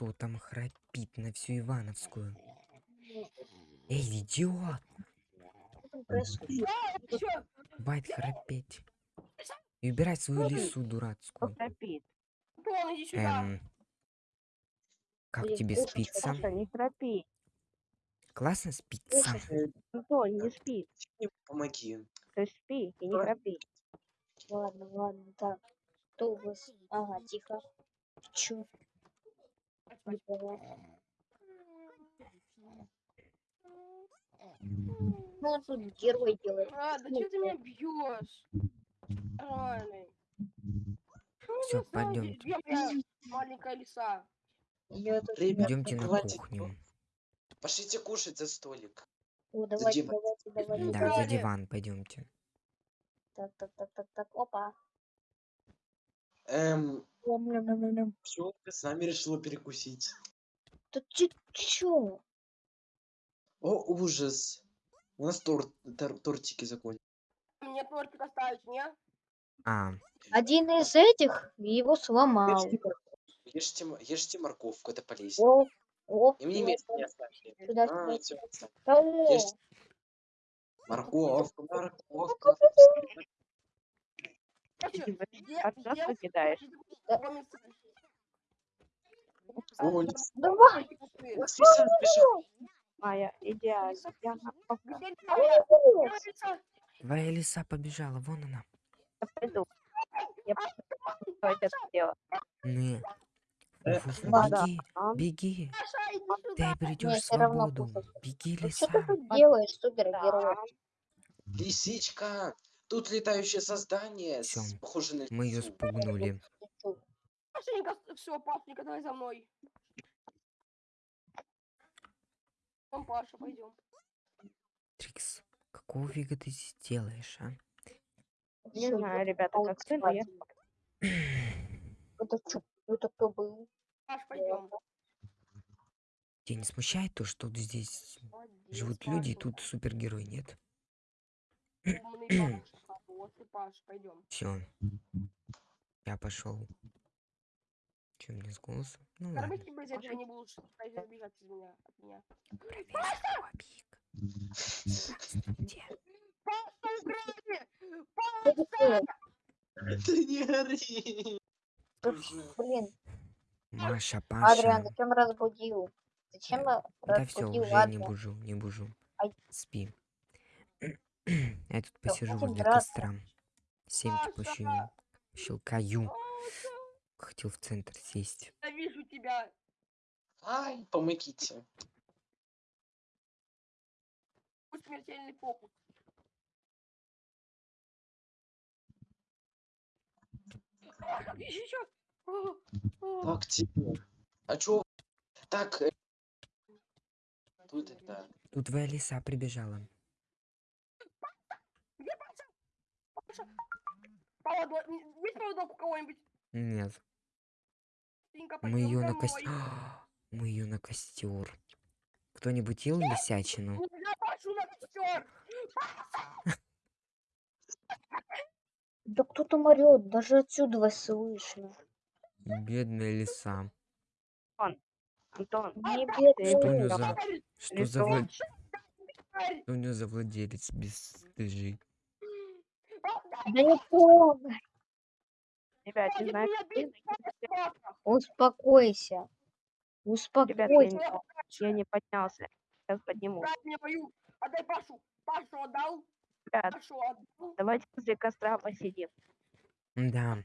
Кто там храпит на всю Ивановскую? Эй, идиот! Хватит храпеть. И убирай свою лису дурацкую. Эм, как тебе спится? Классно спится? Не спи. Мне Помоги. Ты спи и не храпи. Ладно, ладно, так. Кто у вас? Ага, тихо. Чё? Не поняла. Ну, он тут герой делает. А, да что ты меня бьешь? Пойдёмте. Где моя маленькая лиса? Идемте на кухню. Пошлите кушать за столик. О, давайте, давайте, давайте. Да, за диван пойдемте. Так, так, так, так, так. Опа. Эм, пчелка с нами решила перекусить. Да ты чё? О, ужас. У нас торт, тор- тортики закончились. Мне тортик оставить, не? А, Один из этих его сломал. Ешьте морковку, ешьте, морковку, это полезно. О, о, И мне место не. Сюда, А, сюда. ешьте. Морковка, морковка. Ты от нас лис- давай. ты. Моя. Я Где твоя- лиса? побежала, вон она. пойду. Я пойду, что это. Не. Э, беги, А? беги. Иди Ты равно свободу. Беги, Ну что лиса. ты тут делаешь, супергерой? Лисичка, тут летающее создание, с- Всё. похоже на Мы ее лису. спугнули. Пашенька, все, Пашенька, давай за мной. Вон Паша, пойдем. Трикс, какого фига ты здесь делаешь, а? Не знаю, ребята, как ты, но я... Это чё? Это кто был? Паш, пойдем. Тебя не смущает то, что здесь живут люди, и тут супергерой нет? Умный Паша. Вот ты, Паш, пойдем. Все. Я пошел. Че мне с голосом? Ну тебе из этого не будешь убежать из меня, от меня. Проверь. Здравствуйте. Паша, украли! Что такое? Ты не ори. Да, Уже. Блин, Маша, Адриан, Паша. зачем разбудил? Зачем Да все, разбудил уже не Адриан? бужу, не бужу. Ай. Спи. Я тут посижу возле драться. костра. Семки пощу. Щелкаю. Хотел в центр сесть. Я вижу тебя. Ай, помогите. Пусть смертельный фокус. Так, тебе. А чё? Так, э, тут это... Тут твоя лиса прибежала. Поводок. Есть поводок у кого-нибудь? Нет. Синька, Мы ее на костер. Мы ее на костер. Кто-нибудь ел лисячину? Нельзя Пашу на костер. Да кто там орет? Даже отсюда вас слышно. Бедная лиса. Антон, Не Что у нее за... Что за, что у нее за владелец бесстыжий? Да не трогай. ребят, не знаю, Паша. Успокойся. Ребят, Успокойся. я не, я не поднялся. Сейчас подниму. Дай мне мою. Отдай Пашу. Пашу отдал. Ребят, Пашу отдал. давайте возле костра посидим. Да,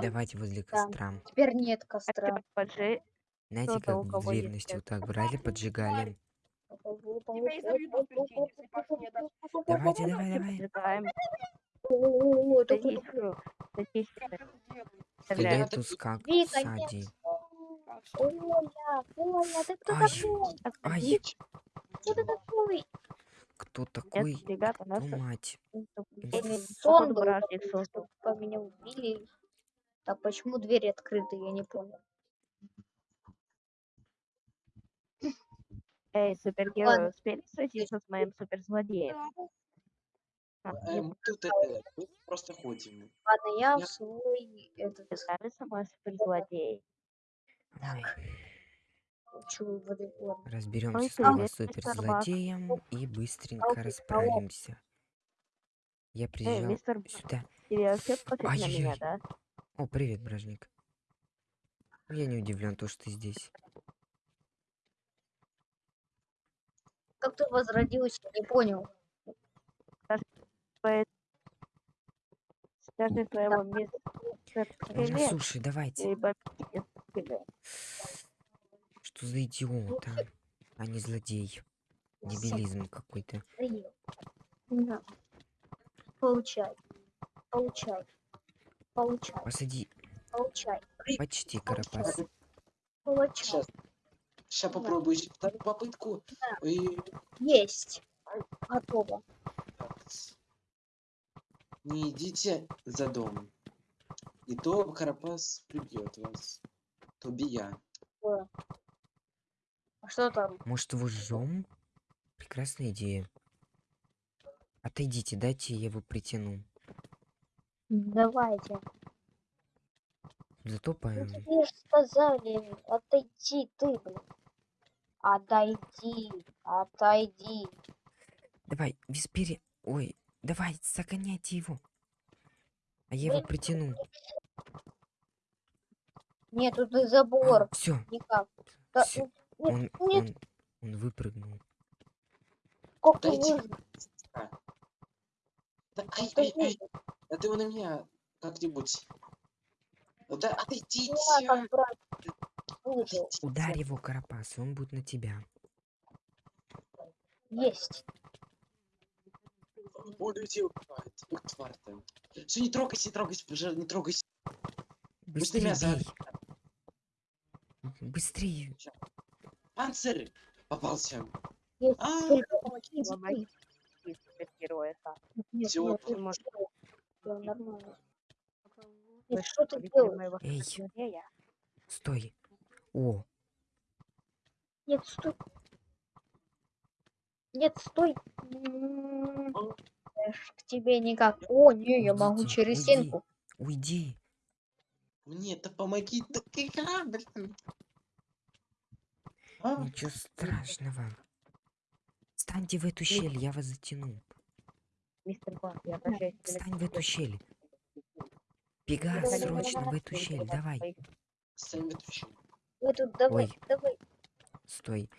давайте возле Да. костра. Теперь нет А костра. поджи. Знаете, как в древности вот так брали, поджигали? Давайте, давай, давай. О, кто как Ай. такой? Кто ты такой? кто Нет, такой? ребята, нас мать. Сон был, меня убили. Так почему двери открыты, я не понял. Эй, супергерои, Ладно. успели сразиться с моим суперзлодеем? А, э, мы тут это... Мы просто ходим. Ладно, я в Я- свой этот... Тебе нравится? Ой. Чё, воды, ладно. Разберемся Ой, с новым привет, мистер Бак. суперзлодеем и быстренько расправимся. Я Эй, приезжал мистер сюда. тебе вообще пофиг на меня, Ай-яй-яй. да? О, привет, бражник. Я не удивлен, то, что ты здесь. Как ты возродился, не понял. Скажи своему мистеру Ну, Скелет, слушай, давайте. Что за идиот, а? А не злодей. Дебилизм какой-то. Получай. Получай. Получай. Посади. Получай. Почти карапас. Получай. Сейчас. Сейчас попробую еще вторую попытку. И... Есть. Готово. Не идите за дом. И то Карапас прибьет вас. То би я. Э. А что там? Может, его жжем? Прекрасная идея. Отойдите, дайте я его притяну. Давайте. Ну, Затопаем. тебе ж сказали, отойди ты, блин. Отойди, отойди. Давай, Виспери. Ой, давай, загоняйте его. А я его притяну. Нет, тут забор. все, Никак. Да, всё, нет, он, он, он выпрыгнул. как ты выжил? Да, ай, ай, ай. Да ты его на меня как-нибудь. Ну Да, отойдите. Ударь его, Карапас, он будет на тебя. Есть. Он людей убивает. Ух, тварь ты. Все, не трогайся, не трогайся, пожалуйста, не трогайся. Быстрее мясо. Быстрее. Панцирь попался. Есть. А, Помоги всё, всё нормально. Что ты делаешь? Эй. Стой. О, Нет, стой. Нет, стой. К тебе никак. О, не, я могу Уйдите, через уйди. стенку. уйди. мне-то помоги. Корабль там. А, Ничего страшного. Встаньте в эту щель, я вас затяну. Мистер Бак, я обращаюсь Встань в эту щель. Бега срочно в эту щель, давай. Сами эту щель. Вы тут давай, Ой. давай. Стой.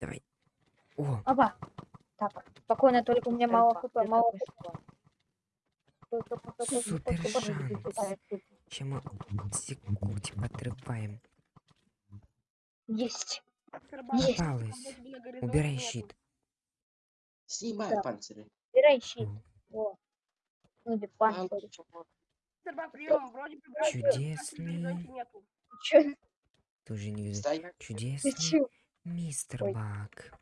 Давай. О, Оба. Так, спокойно, только у меня мало хп, мало хп. Супер шанс. стой. сейчас мы секунд отрываем. Есть. Есть. Попалась. Убирай щит. Снимай Да. панциры. Убирай щит. О. Ну, А, панцирь. прием, вроде бы вроде бы Чудесный. тоже не вижу. Чудесный мистер Ой. Бак.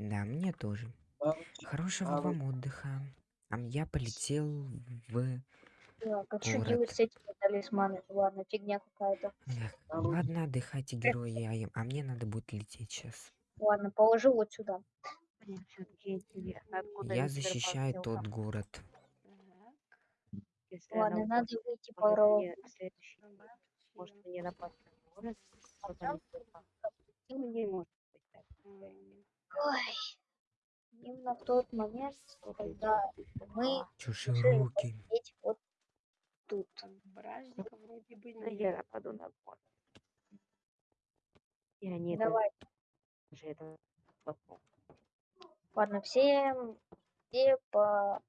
Да, мне тоже. А, Хорошего А вам отдыха. А я полетел в... Так, а что Город. делать с этими талисманами? Ладно, фигня какая-то. А ладно, отдыхайте, герои, а, я- а мне надо будет лететь сейчас. Ладно, положи вот сюда. Откуда Я защищаю тот камни. город. Если Ладно, надо выйти следующий может мне напасть на город, Бак. Ну, не может быть так. Ой. Именно в тот момент, когда мы сидеть вот тут. Бражника вроде бы нет. я нападу на город. И они Давай. же это потом. Ладно, все, все по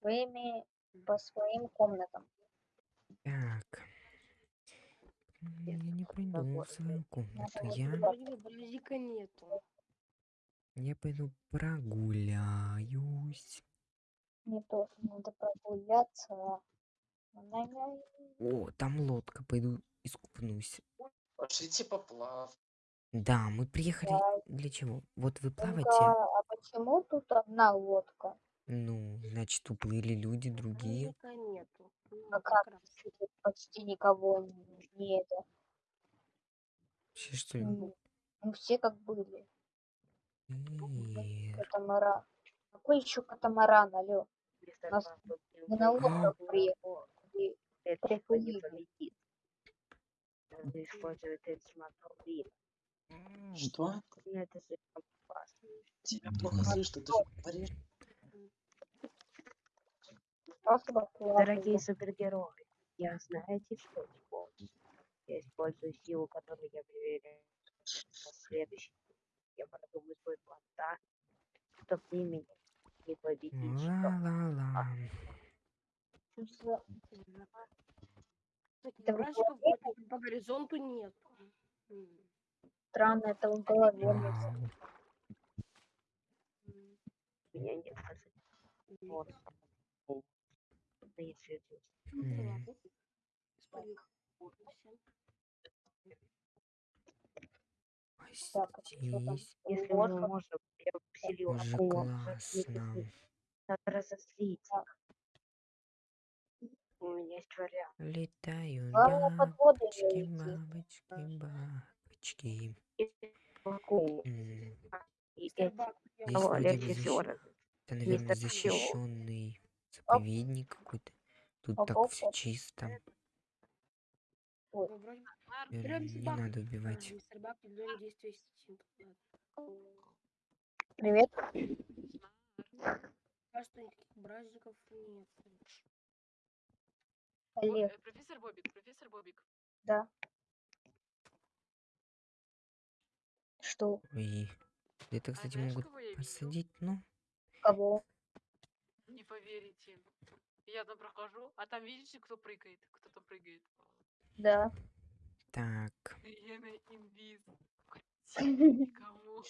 своими, по своим комнатам. Так. Я не пойду в свою комнату. Я, бражника нету. Я пойду прогуляюсь. Мне тоже надо прогуляться. О, там лодка, пойду искупнусь. Пошлите поплав. Да, мы приехали Да. для чего? Вот вы Только, плаваете, а почему тут одна лодка? ну, значит, уплыли люди другие. Бражника нету. Ну, А как почти никого не, это. Вообще, что ли? Ну, ну, все как были. Катамаран. Какой еще катамаран, алё? Мистер Нас- Мы на а приехали. по- И это приплыли. не полетит. использовать трансформатор Что? Это слишком опасно. Тебя плохо слышно, ты. Спасибо, Дорогие супергерои, я знаете, что использую? Я использую силу, которую я проверяю. Следующий. Я продумаю свой план так, чтобы ты меня не победить. Ла-ла-ла. Таких Это вы бражников вроде по горизонту нет. Странно, это в голове. Меня нет вот. Да если это Ну, М. ладно. Исправим. Всем. Так, чё там? Здесь Если мне как. можно, я бы поселил уже акулу. классно. Надо разозлить. Так. У меня есть вариант. Летаю Главное, под воду бабочки, не идти. бабочки, бабочки. Акулу. М, И Мистер эти Бак, я Здесь вроде бы. Это, наверное, защищенный заповедник какой-то. Тут так Оп-оп-оп. все чисто. Ну, вроде бы. Берем Не надо А, убивать. Симптомов. Привет. Бражников нет. Олег, Э, Профессор Бобик, профессор Бобик. да. Что? Ой. Где-то, А кстати, знаешь, могут посадить, ну. Кого? Не поверите. Я там прохожу, а там видите, кто прыгает? Кто там прыгает? Да. Так. Иена Инвиз. Никому.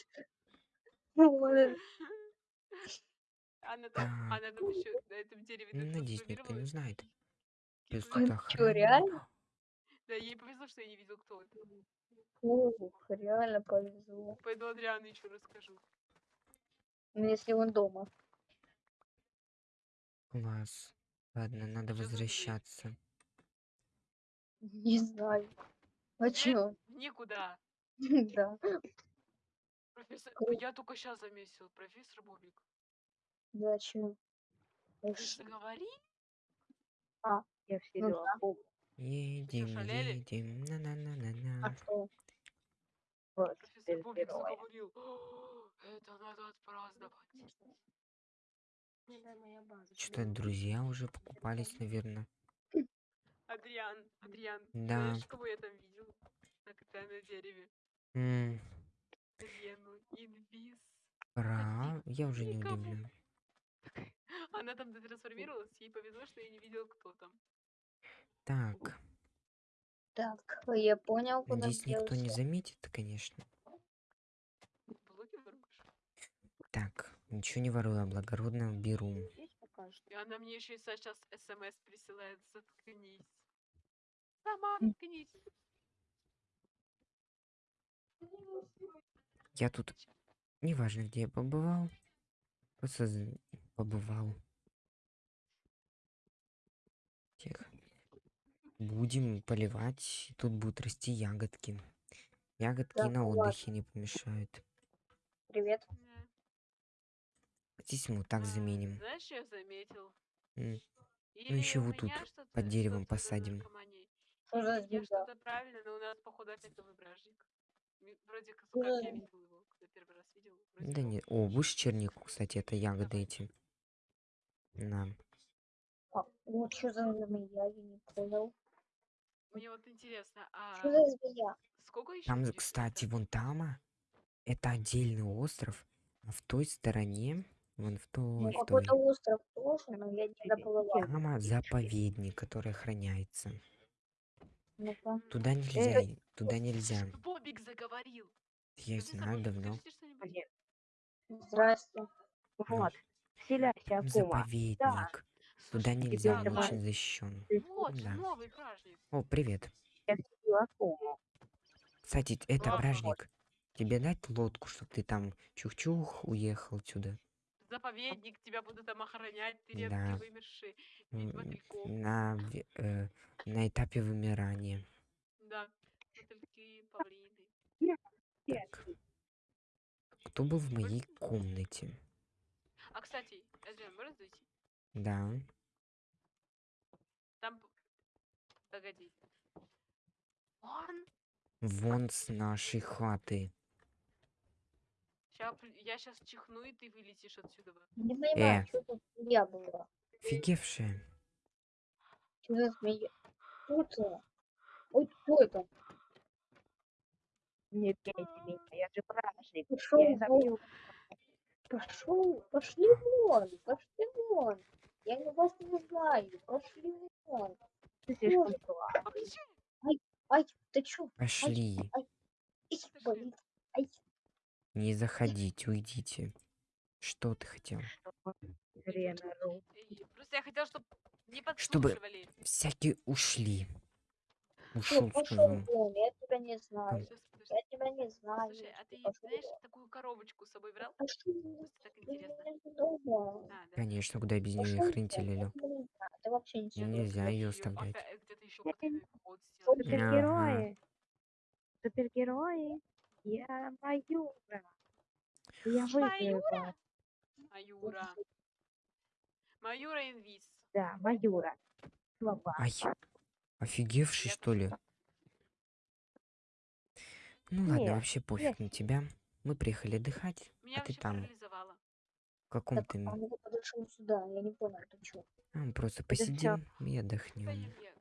Ой, Она там, Так. она там еще на этом дереве Ну, Надеюсь, никто не знает. Плюс охрана. реально? Да, ей повезло, что я не видел, кто это. Ух, реально повезло. Пойду Адриану еще расскажу. Ну, если он дома. Класс. Ладно, надо за дверь? возвращаться. Не знаю. А чё? Никуда. Да. Профессор, Круто. я только сейчас заметил, профессор Бобик. Да, чё? Ты же говори. Я вселил да. акулу. Едем, шалели? едем. На-на-на-на-на. А что? Вот, Профессор Бобик супергероя. заговорил. «О, Это надо отпраздновать. Что-то друзья уже покупались, наверное. Адриан, Адриан, Да. знаешь, кого я там видел? На, на дереве. М, Лену, инвиз. Пора. Я уже не удивлен. Она там трансформировалась, ей повезло, что я не видел, кто там. Так. Так, я понял, куда Надеюсь, никто не заметит, конечно. Так, ничего не ворую, а благородно беру. Здесь покажет. И она мне еще и сейчас смс присылает. Заткнись. Сама заткнись. Я тут, неважно, где я побывал, просто побывал. Тихо. Будем поливать, тут будут расти ягодки. Ягодки Так, на ладно. отдыхе не помешают. Привет. Здесь мы вот так заменим. Знаешь, что я заметил? М, Или ещё у вот тут, под деревом посадим. Что что-то правильно, но у нас, походу, опять новый бражник. Вроде Что за я видел его, когда первый раз видел. вроде Да нет. О, будешь чернику, кстати, это ягоды эти. На. А, ну что за змея, я не понял. Мне вот интересно, Что а за змея? сколько еще Там, кстати, это? вон там, а, это отдельный остров, а в той стороне, вон в Ну, той, в той, какой-то остров тоже, но я не доплыла. там а, заповедник, который охраняется. Ну-ка. Туда нельзя, и- туда нельзя. Бобик заговорил. Я Профессор знаю Бобик, давно. скажите что-нибудь? Здрасте. Вот. Вселяйся, Там Акума. заповедник. Туда Слушай, нельзя, он давай. очень защищен. Вот, Да. новый праздник. О, привет. Я вселил Акуму. Кстати, это Ага. бражник. Тебе дать лодку, чтобы ты там чух-чух уехал сюда? Заповедник, тебя будут там охранять, ты редкий Да. вымерший. Мотыльков. На, э, на этапе вымирания. Да, мотыльки, павлины. Так. Кто был в моей комнате? А, кстати, Эдриан, можно зайти? Да. Там... Погоди. Он Вон с нашей хаты. Ща, я сейчас чихну, и ты вылетишь отсюда. Не понимаю, Э. что тут я была. Офигевшая. Что за змея? Кто это? Ой, кто это? Не бейте меня, я же праздник. Пошел Я вон. Пошел, пошли вон, пошли вон. Я не вас не знаю, пошли вон. Ты слишком слабый. Ай, ты чё? Пошли. Ай, болит. Не заходите, уйдите. Что ты хотел? Эй, Просто я хотела, чтобы не Чтобы-. Всякие ушли. ну, Ушел, пошел сказал. вон, я тебя не знаю. Я тебя не знаю. Слушай, а ты Пошёл знаешь, такую коробочку с собой брал? Просто так интересно. дома. А, да. Конечно, куда без нее не Я Нельзя её оставлять. сделали. Супергерои. Супергерои. Я Маюра. Я выиграю. Маюра? Маюра. Маюра инвиз. Да, Маюра. Слова. Ай, офигевший, Я что ли? Ну ладно, Не, вообще пофиг на тебя. Мы приехали отдыхать, Меня а ты там, в каком Так, ты... а ну подошел сюда, я не понял, ты чё? А, мы просто посидим и отдохнем. я- я-